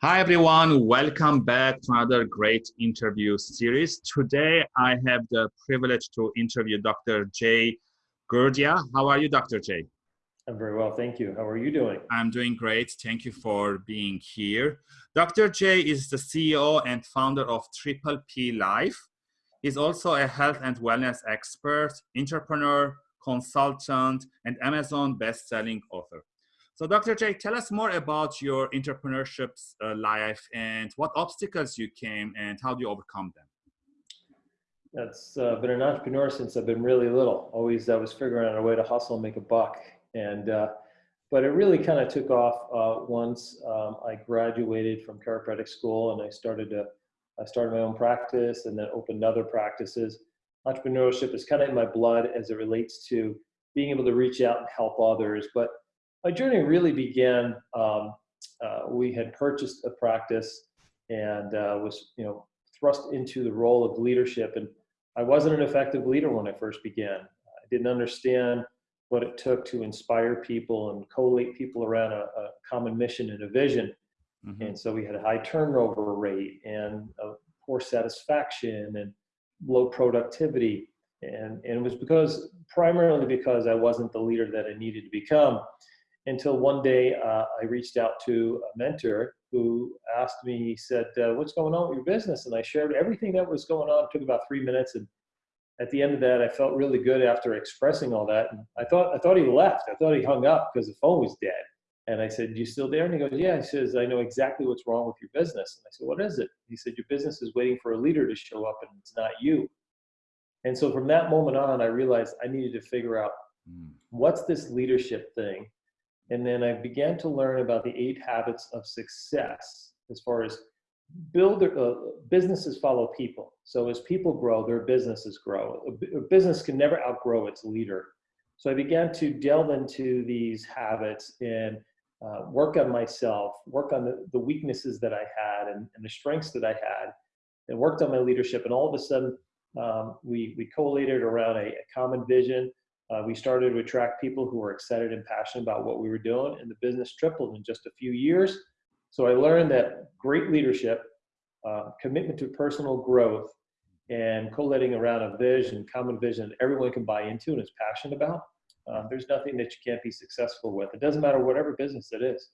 Hi, everyone. Welcome back to another great interview series. Today, I have the privilege to interview Dr. Jay Gurdia. How are you, Dr. Jay? I'm very well, thank you. How are you doing? I'm doing great. Thank you for being here. Dr. Jay is the CEO and founder of Triple P Life. He's also a health and wellness expert, entrepreneur, consultant, and Amazon best-selling author. So Dr. Jay, tell us more about your entrepreneurship uh, life and what obstacles you came and how do you overcome them? That's uh, been an entrepreneur since I've been really little. Always I was figuring out a way to hustle and make a buck. And, uh, but it really kind of took off uh, once um, I graduated from chiropractic school and I started to, I started my own practice and then opened other practices. Entrepreneurship is kind of in my blood as it relates to being able to reach out and help others. But my journey really began. Um, uh, we had purchased a practice and uh, was, you know, thrust into the role of leadership. And I wasn't an effective leader when I first began. I didn't understand what it took to inspire people and collate people around a, a common mission and a vision. Mm-hmm. And so we had a high turnover rate and poor satisfaction and low productivity. And, and it was because primarily because I wasn't the leader that I needed to become until one day uh, I reached out to a mentor who asked me, he said, uh, what's going on with your business? And I shared everything that was going on. It took about three minutes. And at the end of that, I felt really good after expressing all that. And I thought, I thought he left. I thought he hung up because the phone was dead. And I said, you still there? And he goes, yeah. He says, I know exactly what's wrong with your business. And I said, what is it? He said, your business is waiting for a leader to show up and it's not you. And so from that moment on, I realized I needed to figure out mm. what's this leadership thing and then I began to learn about the eight habits of success as far as build uh, businesses follow people. So as people grow, their businesses grow. A, a business can never outgrow its leader. So I began to delve into these habits and uh, work on myself, work on the, the weaknesses that I had and, and, the strengths that I had, and worked on my leadership. And all of a sudden, um, we, we collated around a, a common vision, uh, we started to attract people who were excited and passionate about what we were doing, and the business tripled in just a few years. So I learned that great leadership, uh, commitment to personal growth, and collating around a vision, common vision that everyone can buy into and is passionate about, uh, there's nothing that you can't be successful with. It doesn't matter whatever business it is.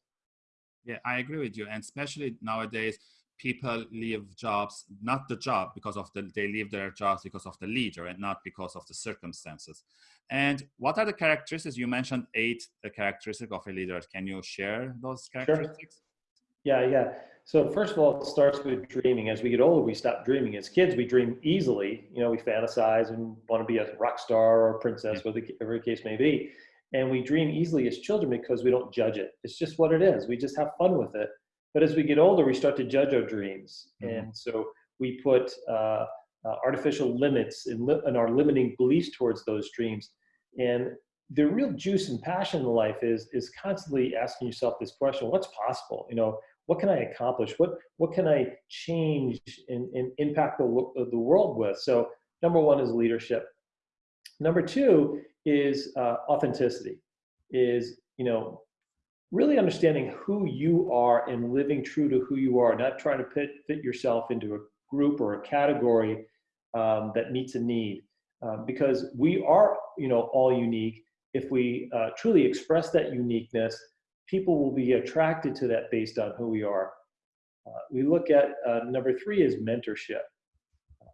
Yeah, I agree with you. And especially nowadays, people leave jobs not the job because of the they leave their jobs because of the leader and not because of the circumstances. And what are the characteristics? You mentioned eight the characteristics of a leader. Can you share those characteristics? Sure. yeah yeah. So first of all it starts with dreaming. As we get older we stop dreaming. As kids we dream easily. You know we fantasize and want to be a rock star or a princess whatever the case may be. And we dream easily as children because we don't judge it. It's just what it is. We just have fun with it but as we get older, we start to judge our dreams. Mm-hmm. And so we put uh, uh, artificial limits and, li- and our limiting beliefs towards those dreams. And the real juice and passion in life is, is constantly asking yourself this question, what's possible? You know, what can I accomplish? What, what can I change and, and impact the, the world with? So number one is leadership. Number two is uh, authenticity, is, you know, really understanding who you are and living true to who you are, not trying to fit, fit yourself into a group or a category um, that meets a need. Um, because we are, you know, all unique. If we uh, truly express that uniqueness, people will be attracted to that based on who we are. Uh, we look at uh, number three is mentorship.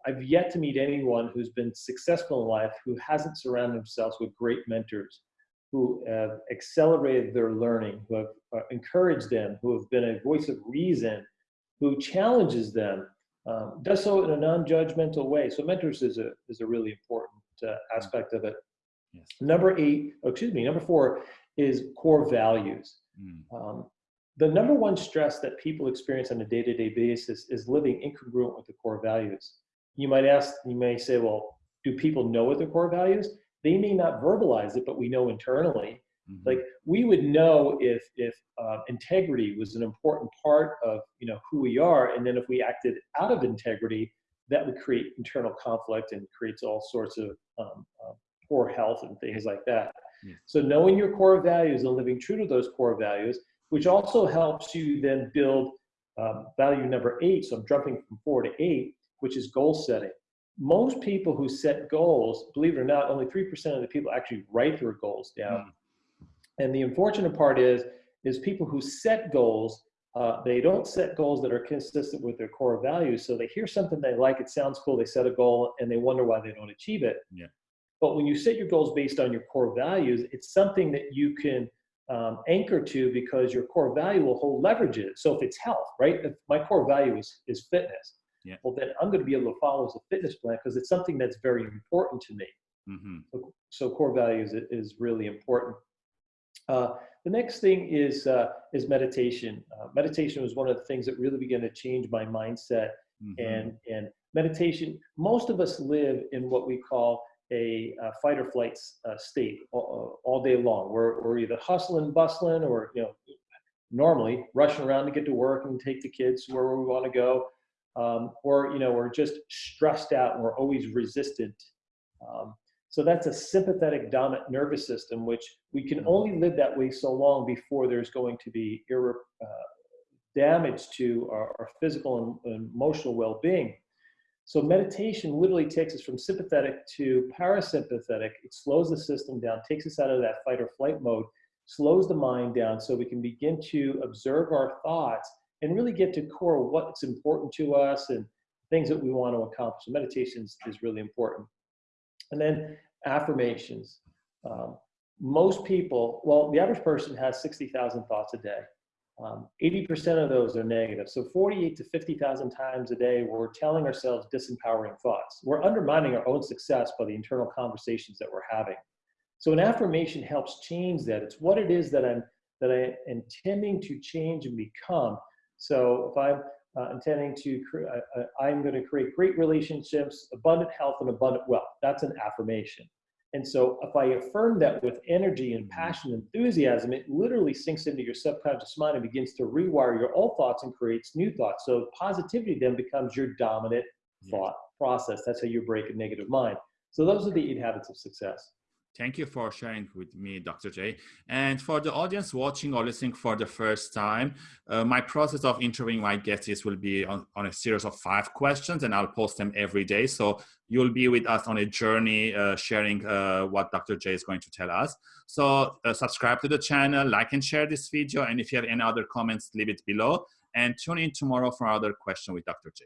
I've yet to meet anyone who's been successful in life who hasn't surrounded themselves with great mentors who have accelerated their learning, who have uh, encouraged them, who have been a voice of reason, who challenges them, um, does so in a non-judgmental way. So mentors is a, is a really important uh, aspect of it. Yes. Number eight, oh, excuse me, number four is core values. Mm. Um, the number one stress that people experience on a day-to-day -day basis is living incongruent with the core values. You might ask, you may say, well, do people know what their core values? They may not verbalize it, but we know internally. Mm-hmm. Like we would know if if uh, integrity was an important part of you know who we are, and then if we acted out of integrity, that would create internal conflict and creates all sorts of um, uh, poor health and things like that. Yeah. So knowing your core values and living true to those core values, which also helps you then build um, value number eight, so I'm jumping from four to eight, which is goal setting. Most people who set goals, believe it or not, only 3% of the people actually write their goals down. Mm. And the unfortunate part is, is people who set goals, uh, they don't set goals that are consistent with their core values. So they hear something they like, it sounds cool, they set a goal, and they wonder why they don't achieve it. Yeah. But when you set your goals based on your core values, it's something that you can um, anchor to because your core value will hold leverages. So if it's health, right? If my core value is, is fitness, yeah. well, then I'm going to be able to follow as a fitness plan because it's something that's very important to me. Mm-hmm. So, so, core values is, is really important. Uh, the next thing is uh, is meditation. Uh, meditation was one of the things that really began to change my mindset. Mm-hmm. And and meditation. Most of us live in what we call a uh, fight or flight uh, state all, all, day long. We're, we're either hustling, bustling, or you know, normally rushing around to get to work and take the kids where we want to go, um, or you know, we're just stressed out and we're always resistant. Um, so that's a sympathetic dominant nervous system, which we can only live that way so long before there's going to be irre- uh, damage to our, our physical and, and emotional well-being. So meditation literally takes us from sympathetic to parasympathetic. It slows the system down, takes us out of that fight or flight mode, slows the mind down so we can begin to observe our thoughts and really get to core what's important to us and things that we want to accomplish. So meditation is, is really important. And then affirmations. Um, most people, well, the average person has 60,000 thoughts a day. 80% um, of those are negative. So 48 to 50,000 times a day, we're telling ourselves disempowering thoughts. We're undermining our own success by the internal conversations that we're having. So an affirmation helps change that. It's what it is that I'm that I am intending to change and become. So if I'm uh, intending to, uh, I'm going to create great relationships, abundant health, and abundant wealth. That's an affirmation. And so if I affirm that with energy and passion and enthusiasm, it literally sinks into your subconscious mind and begins to rewire your old thoughts and creates new thoughts. So positivity then becomes your dominant thought process. That's how you break a negative mind. So those are the eight habits of success. Thank you for sharing with me, Dr. J. And for the audience watching or listening for the first time, uh, my process of interviewing my guests will be on, on, a series of five questions and I'll post them every day. So you'll be with us on a journey uh, sharing uh, what Dr. J is going to tell us. So uh, subscribe to the channel, like and share this video. And if you have any other comments, leave it below and tune in tomorrow for another question with Dr. J.